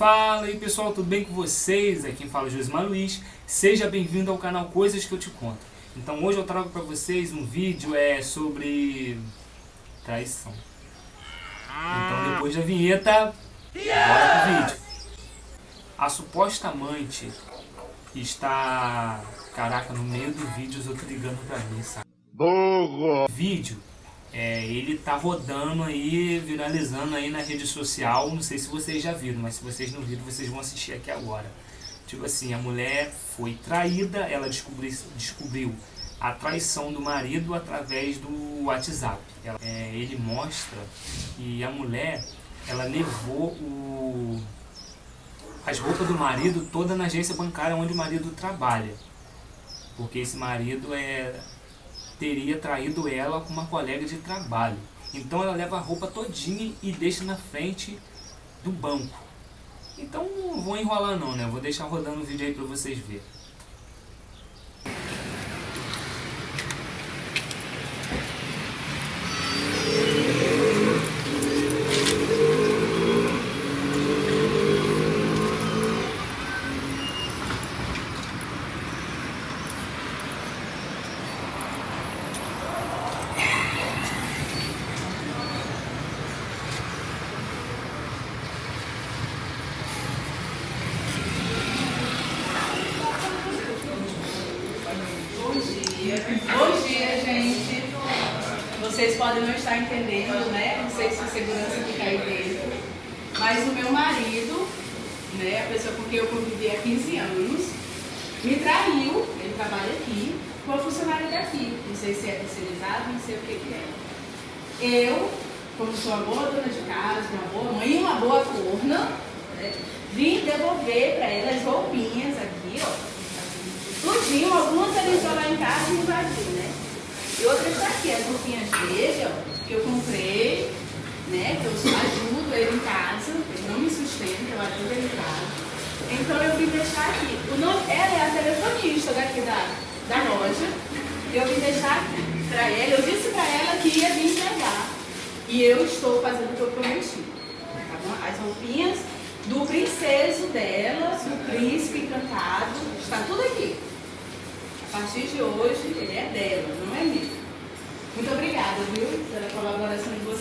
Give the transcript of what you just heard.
Fala aí pessoal, tudo bem com vocês? Aqui quem fala é Josimar Luiz. Seja bem-vindo ao canal Coisas que eu te conto. Então hoje eu trago para vocês um vídeo é, sobre traição. Então depois da vinheta, bora pro vídeo. A suposta amante está, caraca, no meio do vídeo eu tô ligando pra mim, sabe? Burro! Vídeo é, ele tá rodando aí, viralizando aí na rede social, não sei se vocês já viram, mas se vocês não viram, vocês vão assistir aqui agora. Tipo assim, a mulher foi traída, ela descobriu, descobriu a traição do marido através do WhatsApp. Ela, é, ele mostra que a mulher, ela levou o, as roupas do marido toda na agência bancária onde o marido trabalha. Porque esse marido é teria traído ela com uma colega de trabalho. Então ela leva a roupa todinha e deixa na frente do banco. Então não vou enrolar não, né? Vou deixar rodando o vídeo aí pra vocês verem. Bom dia, gente. Vocês podem não estar entendendo, né? Não sei se a segurança fica aí dentro. Mas o meu marido, né, a pessoa com quem eu convivi há 15 anos, me traiu, ele trabalha aqui, com a funcionária daqui. Não sei se é terceirizado, não sei o que, que é. Eu, como sou uma boa dona de casa, uma boa mãe e uma boa corna, né, vim devolver para ela as roupinhas aqui, ó tudinho, algumas ele entrou lá em casa e invadiu, né? E outras está aqui, as roupinhas dele, que eu comprei, né? Que eu ajudo ele em casa, ele não me sustenta, eu ajudo ele em casa. Então eu vim deixar aqui. O nome, ela é a telefonista daqui da, da loja. Eu vim deixar aqui para ela, eu disse para ela que ia vir entregar. E eu estou fazendo o que eu prometi. Tá bom? As roupinhas do princeso dela, do príncipe encantado, está tudo aqui. A partir de hoje, ele é dela, não é meu. Muito obrigada, viu, pela colaboração de vocês.